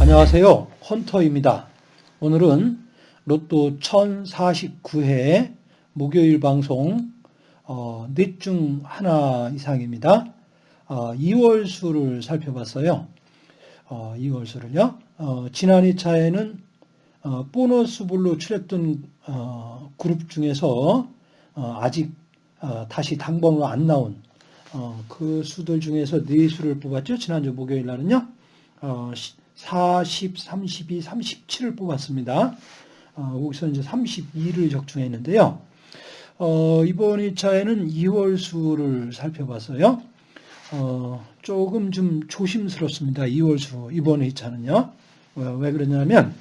안녕하세요. 헌터입니다. 오늘은 로또 1049회 목요일 방송 어, 넷중 하나 이상입니다. 어, 2월 수를 살펴봤어요. 어, 2월 수를요. 어, 지난 2차에는 어, 보너스불로 출했던 어, 그룹 중에서 어, 아직 어, 다시 당번으로 안 나온 어, 그 수들 중에서 네 수를 뽑았죠. 지난주 목요일 날은요. 어, 40, 32, 37을 뽑았습니다. 어, 거기서 이제 32를 적중했는데요. 어, 이번 2차에는 2월 수를 살펴봤어요. 어, 조금 좀 조심스럽습니다. 2월 수, 이번 2차는요. 왜, 왜 그러냐면,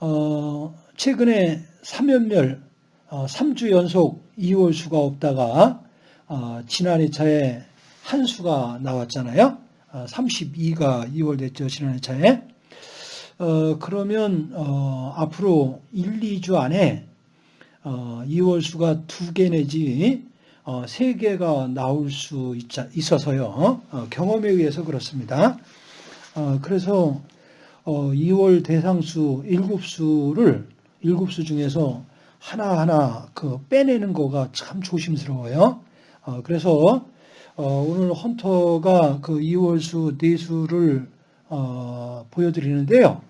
어, 최근에 3연멸, 어, 3주 연속 2월 수가 없다가, 어, 지난 2차에 한 수가 나왔잖아요. 32가 2월 됐죠. 지난 2차에. 어, 그러면 어, 앞으로 1, 2주 안에 어, 2월 수가 두 개 내지 어, 세 개가 나올 수 있, 어서요 어, 경험에 의해서 그렇습니다. 어, 그래서 어, 2월 대상수 7수를 7수 중에서 하나하나 그 빼내는 거가 참 조심스러워요. 어, 그래서 어, 오늘 헌터가 그 2월수 네수를 어, 보여드리는데요.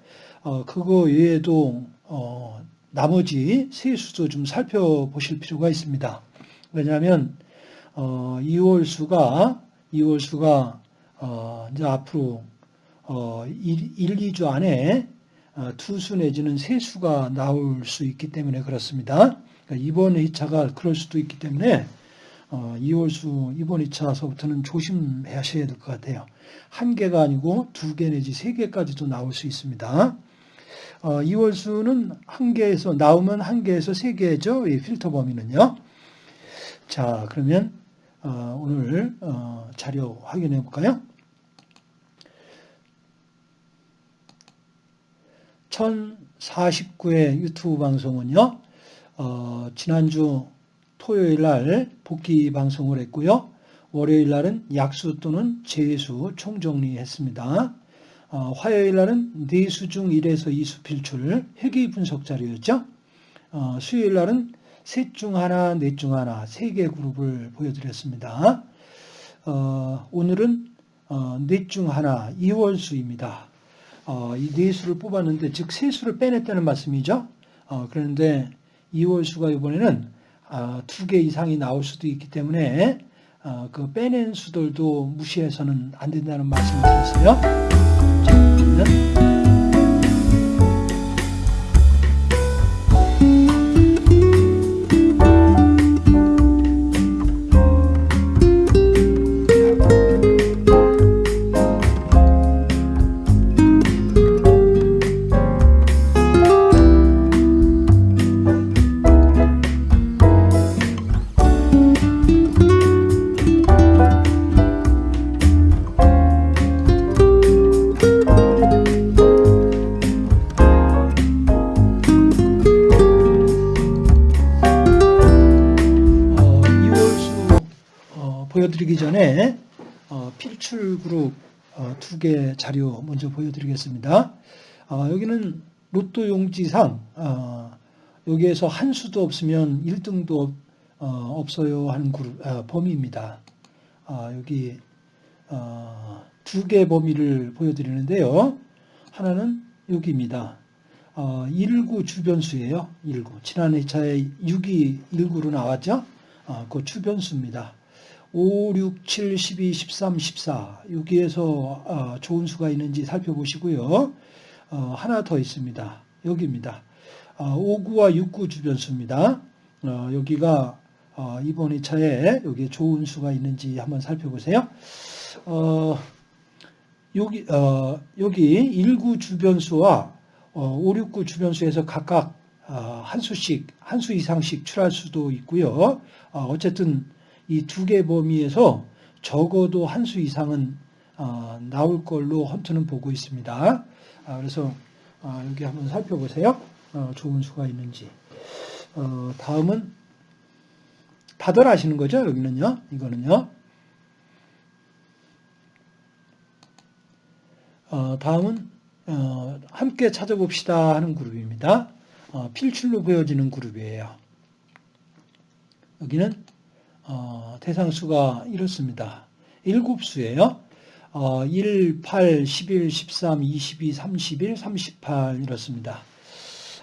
어, 그거 외에도 어, 나머지 세 수도 좀 살펴보실 필요가 있습니다. 왜냐하면 2월 수가 2월 수가 어, 이제 앞으로 1, 1, 2주 안에 투수 내지는 세 수가 나올 수 있기 때문에 그렇습니다. 그러니까 이번 회차가 그럴 수도 있기 때문에 어, 2월 수 이번 2차서부터는 조심하셔야 될 것 같아요. 한 개가 아니고 두 개 내지 세 개까지도 나올 수 있습니다. 어, 2월 수는 한 개에서 나오면 한 개에서 세 개죠. 이 필터 범위는요. 자, 그러면 어, 오늘 어, 자료 확인해 볼까요? 1049회 유튜브 방송은요. 어, 지난주 토요일 날 복귀 방송을 했고요. 월요일 날은 약수 또는 재수 총정리했습니다. 어, 화요일 날은 네수 중 1에서 2수 필출 회귀 분석 자료였죠. 어, 수요일 날은 셋 중 하나, 넷 중 하나, 세 개 그룹을 보여드렸습니다. 어, 오늘은 어, 넷중 하나, 2월수입니다. 어, 이네 수를 뽑았는데, 즉, 세 수를 빼냈다는 말씀이죠. 어, 그런데 2월수가 이번에는 아, 두 개 이상이 나올 수도 있기 때문에 어, 그 빼낸 수들도 무시해서는 안 된다는 말씀을 드렸어요. 자, 보여드리기 전에 어, 필출 그룹 어, 두개 자료 먼저 보여드리겠습니다. 어, 여기는 로또 용지상 여기에서 한 수도 없으면 1등도 없어요 하는 그룹, 범위입니다. 여기 두 개 범위를 보여드리는데요. 하나는 여기입니다. 19 주변수예요. 19. 지난 2차에 6이 19로 나왔죠. 그 주변수입니다. 5, 6, 7, 12, 13, 14 여기에서 어, 좋은 수가 있는지 살펴보시고요. 어, 하나 더 있습니다. 여기입니다. 5구와 어, 6구 주변 수입니다. 여기가 이번 2차에 여기 좋은 수가 있는지 한번 살펴보세요. 여기, 여기 1구 주변 수와 5, 6구 주변 수에서 각각 한 수씩, 한 수 이상씩 출할 수도 있고요. 어쨌든 이 두 개 범위에서 적어도 한 수 이상은 어, 나올 걸로 헌트는 보고 있습니다. 아, 그래서 아, 여기 한번 살펴보세요. 어, 좋은 수가 있는지. 어, 다음은 다들 아시는 거죠? 여기는요. 이거는요. 어, 다음은 어, 함께 찾아봅시다 하는 그룹입니다. 어, 필출로 보여지는 그룹이에요. 여기는 어, 대상수가 이렇습니다. 7수예요. 어, 1, 8, 11, 13, 22, 31, 38 이렇습니다.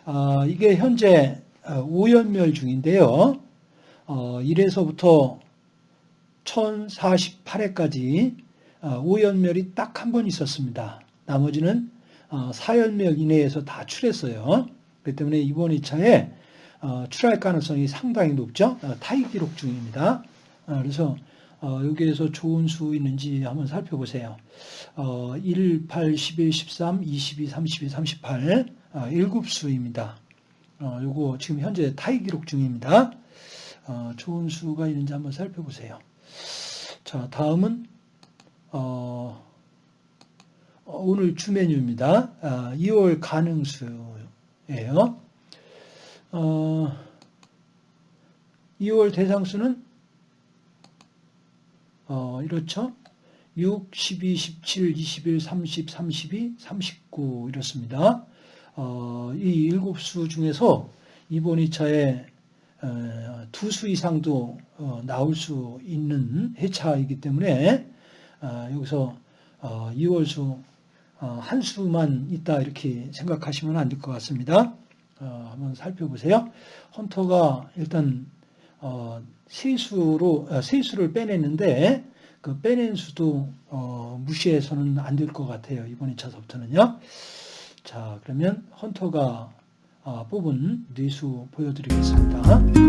어, 이게 현재 5연멸 중인데요. 어, 1에서부터 1048회까지 5연멸이 딱 한 번 있었습니다. 나머지는 4연멸 이내에서 다 출했어요. 그렇기 때문에 이번 2차에 어, 출할 가능성이 상당히 높죠. 어, 타이 기록 중입니다. 어, 그래서 여기에서 좋은 수 있는지 한번 살펴보세요. 1, 8, 11, 13, 22, 32, 38 1급수입니다. 요거 지금 현재 타이 기록 중입니다. 좋은 수가 있는지 한번 살펴보세요. 자, 다음은 오늘 주 메뉴입니다. 2월 가능수예요. 어, 2월 대상수는 어, 이렇죠. 6, 12, 17, 21, 30, 32, 39 이렇습니다. 어, 이 일곱 수 중에서 이번 2차에 어, 두수 이상도 어, 나올 수 있는 해차이기 때문에 어, 여기서 2월수 한 수만 있다 이렇게 생각하시면 안 될 것 같습니다. 어, 한번 살펴보세요. 헌터가 일단 어, 세수로 어, 세수를 빼냈는데 그 빼낸 수도 어, 무시해서는 안 될 것 같아요. 이번 2차 서부터는요. 자 그러면 헌터가 어, 뽑은 뇌수 보여드리겠습니다.